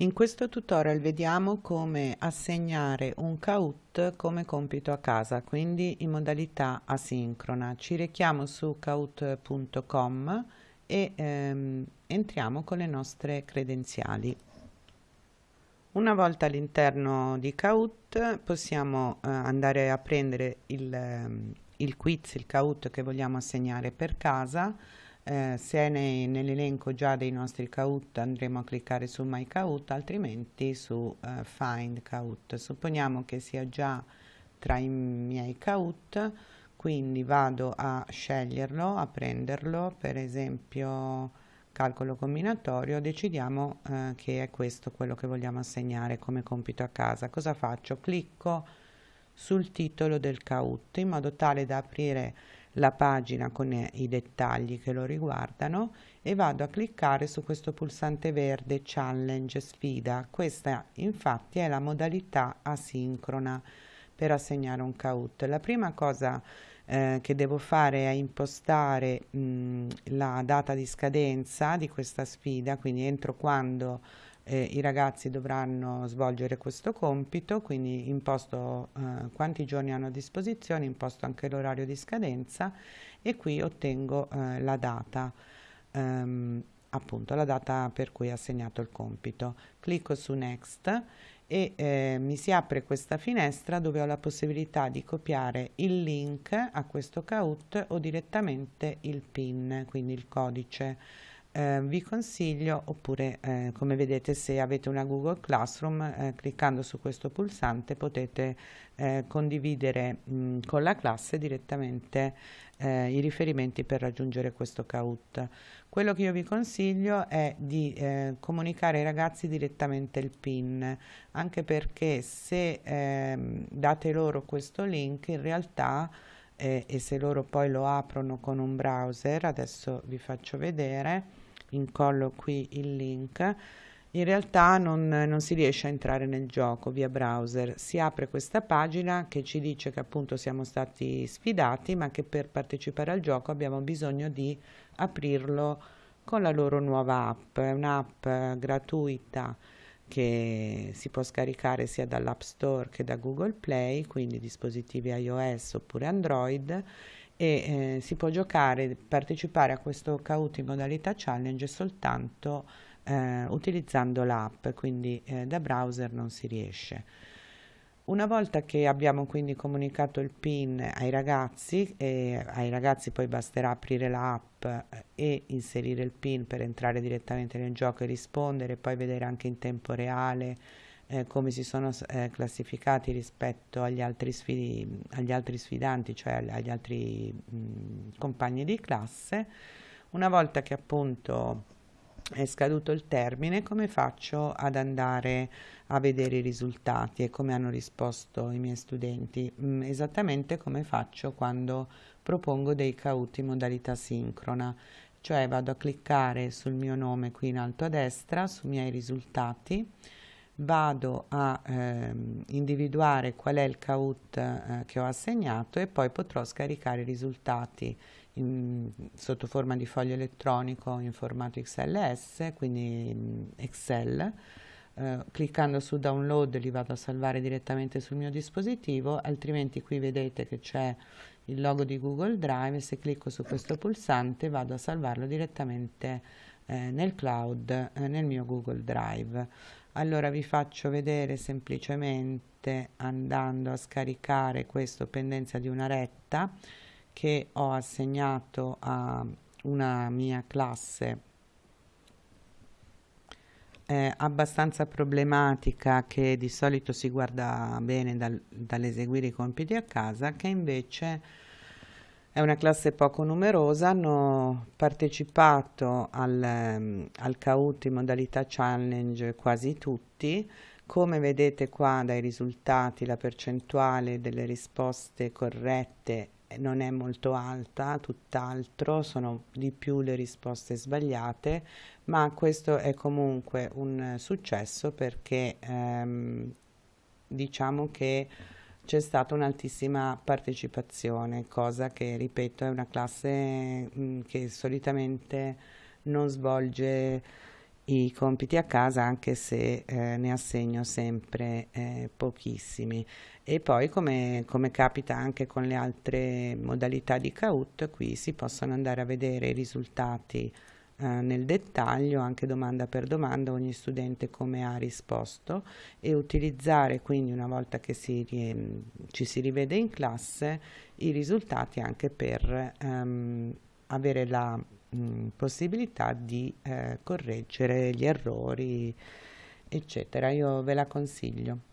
In questo tutorial vediamo come assegnare un Kahoot come compito a casa, quindi in modalità asincrona. Ci rechiamo su kahoot.com e ehm, entriamo con le nostre credenziali. Una volta all'interno di Kahoot possiamo eh, andare a prendere il, ehm, il quiz, il Kahoot che vogliamo assegnare per casa, eh, se è nell'elenco già dei nostri Kahoot andremo a cliccare su My Kahoot, altrimenti su eh, Find Kahoot. Supponiamo che sia già tra i miei Kahoot, quindi vado a sceglierlo, a prenderlo, per esempio calcolo combinatorio, decidiamo eh, che è questo quello che vogliamo assegnare come compito a casa. Cosa faccio? Clicco sul titolo del Kahoot in modo tale da aprire la pagina con i dettagli che lo riguardano e vado a cliccare su questo pulsante verde challenge sfida. Questa infatti è la modalità asincrona per assegnare un Kahoot. La prima cosa eh, che devo fare è impostare mh, la data di scadenza di questa sfida quindi entro quando eh, i ragazzi dovranno svolgere questo compito, quindi imposto eh, quanti giorni hanno a disposizione, imposto anche l'orario di scadenza e qui ottengo eh, la data, ehm, appunto la data per cui ho assegnato il compito. Clicco su Next e eh, mi si apre questa finestra dove ho la possibilità di copiare il link a questo Kahoot o direttamente il PIN, quindi il codice eh, vi consiglio oppure eh, come vedete se avete una Google Classroom eh, cliccando su questo pulsante potete eh, condividere mh, con la classe direttamente eh, i riferimenti per raggiungere questo Kahoot. Quello che io vi consiglio è di eh, comunicare ai ragazzi direttamente il PIN anche perché se ehm, date loro questo link in realtà e se loro poi lo aprono con un browser adesso vi faccio vedere incollo qui il link in realtà non, non, si riesce a entrare nel gioco via browser. Si apre questa pagina che ci dice che appunto siamo stati sfidati ma che per partecipare al gioco abbiamo bisogno di aprirlo con la loro nuova app. È un'app gratuita che si può scaricare sia dall'App Store che da Google Play quindi dispositivi iOS oppure Android e eh, si può giocare, partecipare a questo Kahoot in modalità challenge soltanto eh, utilizzando l'app, quindi eh, da browser non si riesce. Una volta che abbiamo quindi comunicato il PIN ai ragazzi, e ai ragazzi poi basterà aprire l'app eh, e inserire il PIN per entrare direttamente nel gioco e rispondere, poi vedere anche in tempo reale eh, come si sono eh, classificati rispetto agli altri, sfidi, agli altri sfidanti, cioè agli altri mh, compagni di classe. Una volta che appunto è scaduto il termine, come faccio ad andare a vedere i risultati e come hanno risposto i miei studenti? Mm, esattamente come faccio quando propongo dei Kahoot in modalità sincrona, cioè vado a cliccare sul mio nome qui in alto a destra, sui miei risultati, vado a ehm, individuare qual è il Kahoot eh, che ho assegnato e poi potrò scaricare i risultati in, sotto forma di foglio elettronico in formato XLS, quindi in Excel. Eh, cliccando su download li vado a salvare direttamente sul mio dispositivo, altrimenti qui vedete che c'è il logo di Google Drive, se clicco su questo pulsante vado a salvarlo direttamente eh, nel cloud, eh, nel mio Google Drive. Allora vi faccio vedere semplicemente andando a scaricare questo pendenza di una retta che ho assegnato a una mia classe eh, abbastanza problematica che di solito si guarda bene dal, dall'eseguire i compiti a casa che invece è una classe poco numerosa, hanno partecipato al, um, al Kahoot in modalità challenge quasi tutti. Come vedete qua dai risultati la percentuale delle risposte corrette non è molto alta, tutt'altro, sono di più le risposte sbagliate, ma questo è comunque un successo perché ehm, diciamo che c'è stata un'altissima partecipazione, cosa che, ripeto, è una classe mh, che solitamente non svolge i compiti a casa anche se eh, ne assegno sempre eh, pochissimi. E poi come, come, capita anche con le altre modalità di CAUT qui si possono andare a vedere i risultati eh, nel dettaglio anche domanda per domanda ogni studente come ha risposto e utilizzare quindi una volta che si, ci si rivede in classe i risultati anche per ehm, avere la mh, possibilità di eh, correggere gli errori eccetera. Io ve la consiglio